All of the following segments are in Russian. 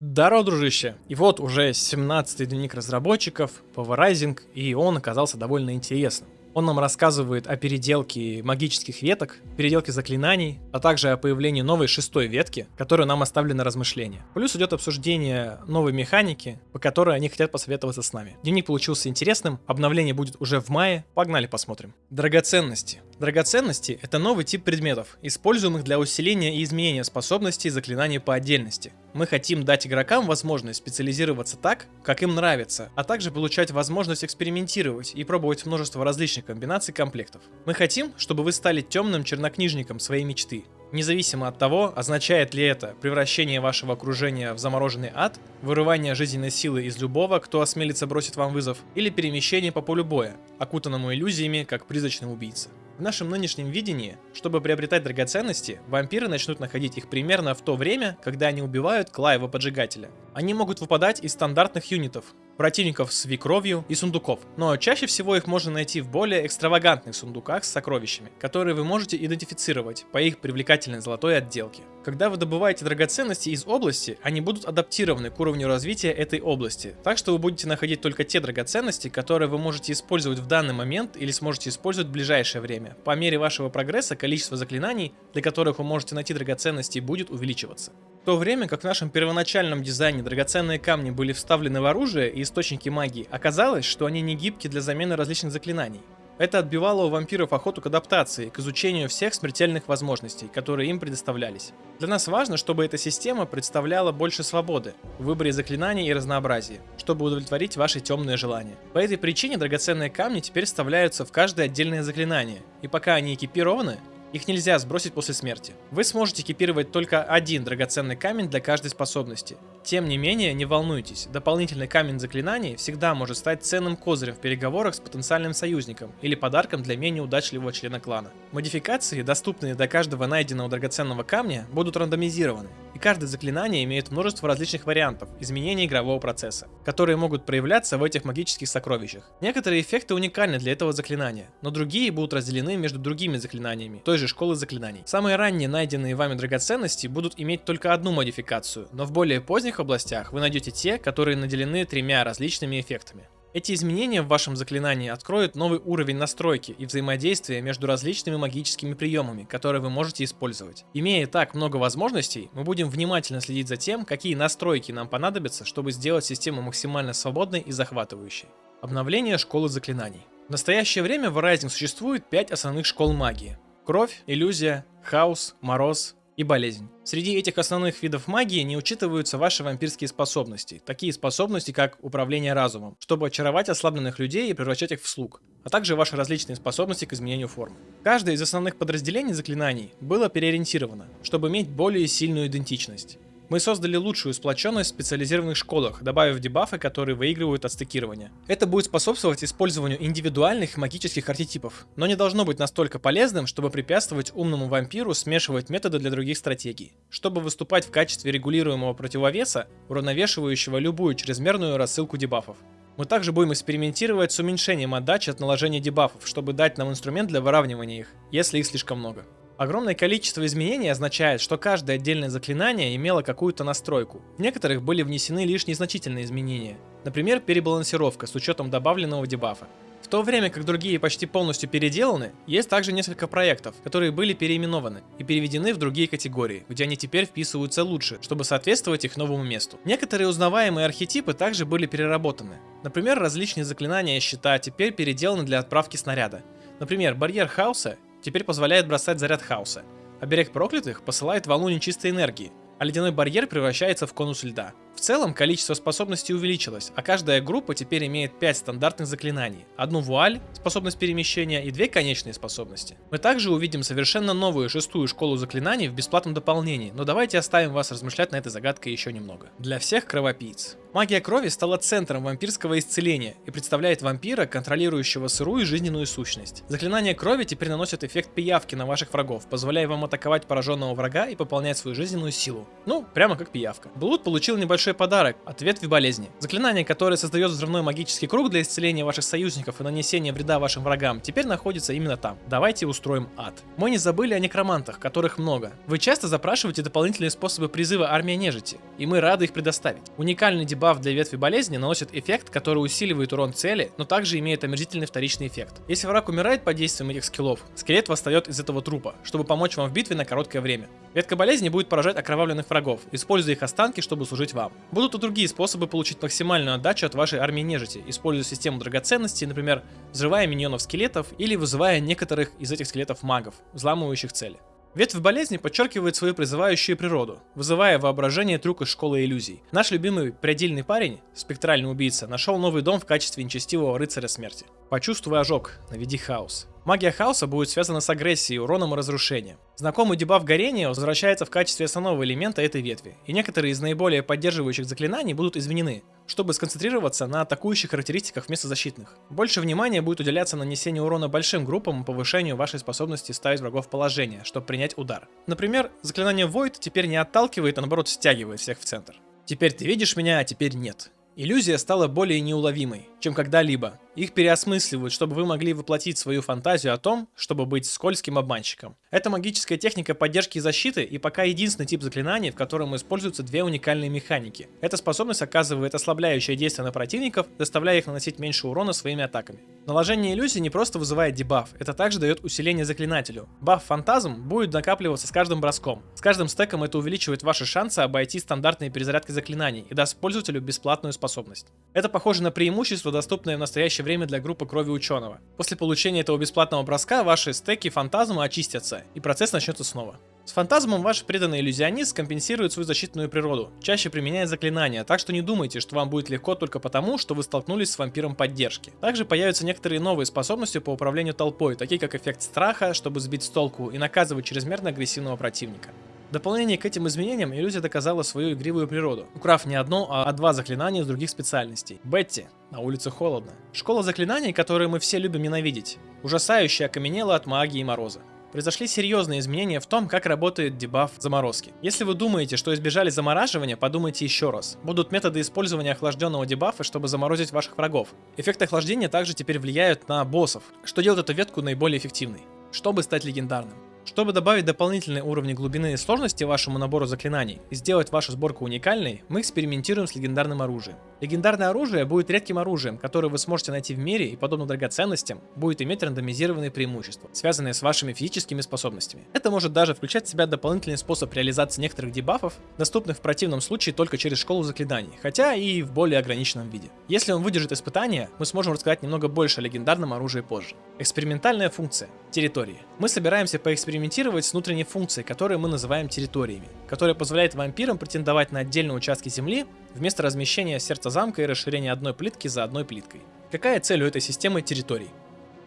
Здорово, дружище! И вот уже 17-й дневник разработчиков, Power Rising, и он оказался довольно интересным. Он нам рассказывает о переделке магических веток, переделке заклинаний, а также о появлении новой шестой ветки, которая нам оставлена на размышление. Плюс идет обсуждение новой механики, по которой они хотят посоветоваться с нами. Дневник получился интересным, обновление будет уже в мае, погнали посмотрим. Драгоценности. Драгоценности — это новый тип предметов, используемых для усиления и изменения способностей заклинаний по отдельности. Мы хотим дать игрокам возможность специализироваться так, как им нравится, а также получать возможность экспериментировать и пробовать множество различных комбинаций комплектов. Мы хотим, чтобы вы стали темным чернокнижником своей мечты, Независимо от того, означает ли это превращение вашего окружения в замороженный ад, вырывание жизненной силы из любого, кто осмелится бросить вам вызов, или перемещение по полю боя, окутанному иллюзиями, как призрачный убийца. В нашем нынешнем видении, чтобы приобретать драгоценности, вампиры начнут находить их примерно в то время, когда они убивают Клаева Поджигателя. Они могут выпадать из стандартных юнитов, противников с викровью и сундуков, но чаще всего их можно найти в более экстравагантных сундуках с сокровищами, которые вы можете идентифицировать по их привлекательной золотой отделке. Когда вы добываете драгоценности из области, они будут адаптированы к уровню развития этой области, так что вы будете находить только те драгоценности, которые вы можете использовать в данный момент или сможете использовать в ближайшее время. По мере вашего прогресса количество заклинаний, для которых вы можете найти драгоценности, будет увеличиваться. То время как в нашем первоначальном дизайне драгоценные камни были вставлены в оружие и источники магии, оказалось, что они не гибки для замены различных заклинаний. Это отбивало у вампиров охоту к адаптации, к изучению всех смертельных возможностей, которые им предоставлялись. Для нас важно, чтобы эта система представляла больше свободы в выборе заклинаний и разнообразии, чтобы удовлетворить ваши темные желания. По этой причине драгоценные камни теперь вставляются в каждое отдельное заклинание, и пока они экипированы, их нельзя сбросить после смерти. Вы сможете экипировать только один драгоценный камень для каждой способности. Тем не менее, не волнуйтесь, дополнительный камень заклинаний всегда может стать ценным козырем в переговорах с потенциальным союзником или подарком для менее удачливого члена клана. Модификации, доступные до каждого найденного драгоценного камня, будут рандомизированы, и каждое заклинание имеет множество различных вариантов изменения игрового процесса, которые могут проявляться в этих магических сокровищах. Некоторые эффекты уникальны для этого заклинания, но другие будут разделены между другими заклинаниями, то той же школы заклинаний. Самые ранние найденные вами драгоценности будут иметь только одну модификацию, но в более поздних областях вы найдете те, которые наделены тремя различными эффектами. Эти изменения в вашем заклинании откроют новый уровень настройки и взаимодействия между различными магическими приемами, которые вы можете использовать. Имея так много возможностей, мы будем внимательно следить за тем, какие настройки нам понадобятся, чтобы сделать систему максимально свободной и захватывающей. Обновление школы заклинаний. В настоящее время в Rising существует 5 основных школ магии. Кровь, иллюзия, хаос, мороз и болезнь. Среди этих основных видов магии не учитываются ваши вампирские способности, такие способности как управление разумом, чтобы очаровать ослабленных людей и превращать их в слуг, а также ваши различные способности к изменению формы. Каждое из основных подразделений заклинаний было переориентировано, чтобы иметь более сильную идентичность. Мы создали лучшую сплоченность в специализированных школах, добавив дебафы, которые выигрывают от стекирования. Это будет способствовать использованию индивидуальных магических архетипов, но не должно быть настолько полезным, чтобы препятствовать умному вампиру смешивать методы для других стратегий, чтобы выступать в качестве регулируемого противовеса, уравновешивающего любую чрезмерную рассылку дебафов. Мы также будем экспериментировать с уменьшением отдачи от наложения дебафов, чтобы дать нам инструмент для выравнивания их, если их слишком много. Огромное количество изменений означает, что каждое отдельное заклинание имело какую-то настройку. В некоторых были внесены лишь незначительные изменения. Например, перебалансировка с учетом добавленного дебафа. В то время как другие почти полностью переделаны, есть также несколько проектов, которые были переименованы и переведены в другие категории, где они теперь вписываются лучше, чтобы соответствовать их новому месту. Некоторые узнаваемые архетипы также были переработаны. Например, различные заклинания щита теперь переделаны для отправки снаряда. Например, барьер хаоса теперь позволяет бросать заряд хаоса. Оберег проклятых посылает волну нечистой энергии, а ледяной барьер превращается в конус льда. В целом, количество способностей увеличилось, а каждая группа теперь имеет 5 стандартных заклинаний. Одну вуаль, способность перемещения и две конечные способности. Мы также увидим совершенно новую шестую школу заклинаний в бесплатном дополнении, но давайте оставим вас размышлять на этой загадкой еще немного. Для всех кровопийц. Магия крови стала центром вампирского исцеления и представляет вампира, контролирующего сырую жизненную сущность. Заклинание крови теперь наносит эффект пиявки на ваших врагов, позволяя вам атаковать пораженного врага и пополнять свою жизненную силу. Ну, прямо как пиявка. Блуд получил небольшой подарок от ветви болезни. Заклинание, которое создает взрывной магический круг для исцеления ваших союзников и нанесения вреда вашим врагам, теперь находится именно там. Давайте устроим ад. Мы не забыли о некромантах, которых много. Вы часто запрашиваете дополнительные способы призыва армии нежити, и мы рады их предоставить. Уникальный дебаф для ветви болезни наносит эффект, который усиливает урон цели, но также имеет омерзительный вторичный эффект. Если враг умирает под действием этих скиллов, скелет восстает из этого трупа, чтобы помочь вам в битве на короткое время. Ветка болезни будет поражать окровавленных врагов, используя их останки, чтобы служить вам. Будут и другие способы получить максимальную отдачу от вашей армии нежити, используя систему драгоценностей, например, взрывая миньонов скелетов или вызывая некоторых из этих скелетов магов, взламывающих цели. Ветвь болезни подчеркивает свою призывающую природу, вызывая воображение трюк из школы иллюзий. Наш любимый предельный парень, спектральный убийца, нашел новый дом в качестве нечестивого рыцаря смерти. Почувствуй ожог, наведи хаос. Магия хаоса будет связана с агрессией, уроном и разрушением. Знакомый дебаф горения возвращается в качестве основного элемента этой ветви, и некоторые из наиболее поддерживающих заклинаний будут изменены, чтобы сконцентрироваться на атакующих характеристиках вместо защитных. Больше внимания будет уделяться нанесению урона большим группам и повышению вашей способности ставить врагов в положение, чтобы принять удар. Например, заклинание Void теперь не отталкивает, а наоборот стягивает всех в центр. Теперь ты видишь меня, а теперь нет. Иллюзия стала более неуловимой, чем когда-либо, их переосмысливают, чтобы вы могли воплотить свою фантазию о том, чтобы быть скользким обманщиком. Это магическая техника поддержки и защиты и пока единственный тип заклинаний, в котором используются две уникальные механики. Эта способность оказывает ослабляющее действие на противников, заставляя их наносить меньше урона своими атаками. Наложение иллюзии не просто вызывает дебаф, это также дает усиление заклинателю. Баф фантазм будет накапливаться с каждым броском. С каждым стеком это увеличивает ваши шансы обойти стандартные перезарядки заклинаний и даст пользователю бесплатную способность. Это похоже на преимущество, доступное в настоящее время для группы крови ученого. После получения этого бесплатного броска ваши стеки фантазма очистятся, и процесс начнется снова. С фантазмом ваш преданный иллюзионист компенсирует свою защитную природу, чаще применяя заклинания, так что не думайте, что вам будет легко только потому, что вы столкнулись с вампиром поддержки. Также появятся некоторые новые способности по управлению толпой, такие как эффект страха, чтобы сбить с толку и наказывать чрезмерно агрессивного противника. В дополнение к этим изменениям иллюзия доказала свою игривую природу, украв не одно, а два заклинания из других специальностей. Бетти. На улице холодно. Школа заклинаний, которые мы все любим ненавидеть. Ужасающе окаменела от магии и мороза. Произошли серьезные изменения в том, как работает дебаф заморозки. Если вы думаете, что избежали замораживания, подумайте еще раз. Будут методы использования охлажденного дебафа, чтобы заморозить ваших врагов. Эффекты охлаждения также теперь влияют на боссов, что делает эту ветку наиболее эффективной. Чтобы стать легендарным. Чтобы добавить дополнительные уровни глубины и сложности вашему набору заклинаний и сделать вашу сборку уникальной, мы экспериментируем с легендарным оружием. Легендарное оружие будет редким оружием, которое вы сможете найти в мире и, подобно драгоценностям, будет иметь рандомизированные преимущества, связанные с вашими физическими способностями. Это может даже включать в себя дополнительный способ реализации некоторых дебафов, доступных в противном случае только через школу заклинаний, хотя и в более ограниченном виде. Если он выдержит испытания, мы сможем рассказать немного больше о легендарном оружии позже. Экспериментальная функция. Территории. Мы собираемся поэкспериментировать экспериментировать с внутренней функцией, которую мы называем территориями, которая позволяет вампирам претендовать на отдельные участки земли вместо размещения сердца замка и расширения одной плитки за одной плиткой. Какая цель у этой системы территорий?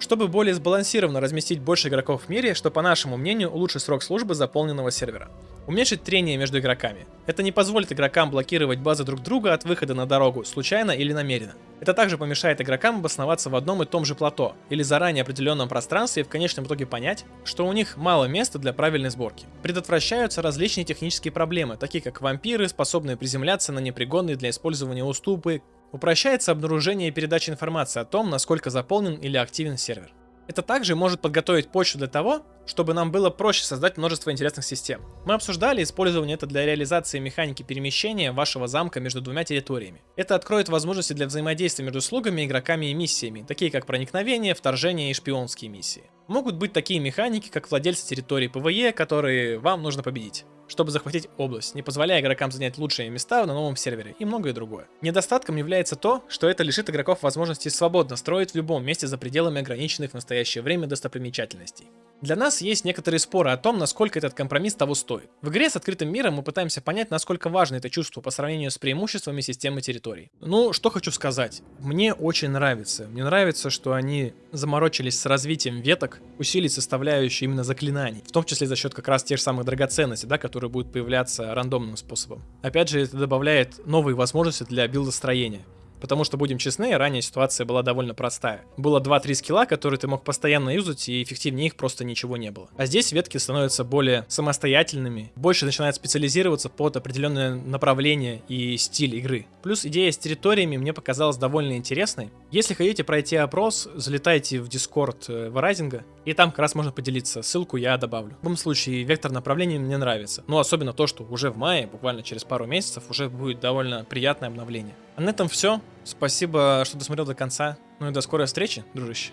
Чтобы более сбалансированно разместить больше игроков в мире, что, по нашему мнению, улучшит срок службы заполненного сервера. Уменьшить трение между игроками. Это не позволит игрокам блокировать базы друг друга от выхода на дорогу, случайно или намеренно. Это также помешает игрокам обосноваться в одном и том же плато, или заранее определенном пространстве и в конечном итоге понять, что у них мало места для правильной сборки. Предотвращаются различные технические проблемы, такие как вампиры, способные приземляться на непригодные для использования уступы, Упрощается обнаружение и передача информации о том, насколько заполнен или активен сервер. Это также может подготовить почву для того, чтобы нам было проще создать множество интересных систем. Мы обсуждали использование это для реализации механики перемещения вашего замка между двумя территориями. Это откроет возможности для взаимодействия между слугами, игроками и миссиями, такие как проникновение, вторжение и шпионские миссии. Могут быть такие механики, как владельцы территории PvE, которые вам нужно победить чтобы захватить область, не позволяя игрокам занять лучшие места на новом сервере и многое другое. Недостатком является то, что это лишит игроков возможности свободно строить в любом месте за пределами ограниченных в настоящее время достопримечательностей. Для нас есть некоторые споры о том, насколько этот компромисс того стоит. В игре с открытым миром мы пытаемся понять, насколько важно это чувство по сравнению с преимуществами системы территорий. Ну, что хочу сказать. Мне очень нравится. Мне нравится, что они заморочились с развитием веток, усилить составляющую именно заклинаний, в том числе за счет как раз тех же самых драгоценностей, да, которые будут появляться рандомным способом. Опять же, это добавляет новые возможности для билдостроения. Потому что, будем честны, ранее ситуация была довольно простая. Было 2-3 скилла, которые ты мог постоянно юзать, и эффективнее их просто ничего не было. А здесь ветки становятся более самостоятельными, больше начинают специализироваться под определенное направление и стиль игры. Плюс идея с территориями мне показалась довольно интересной. Если хотите пройти опрос, залетайте в Discord э, и там как раз можно поделиться. Ссылку я добавлю. В любом случае, вектор направления мне нравится. Ну, особенно то, что уже в мае, буквально через пару месяцев, уже будет довольно приятное обновление. А на этом все. Спасибо, что досмотрел до конца. Ну и до скорой встречи, дружище.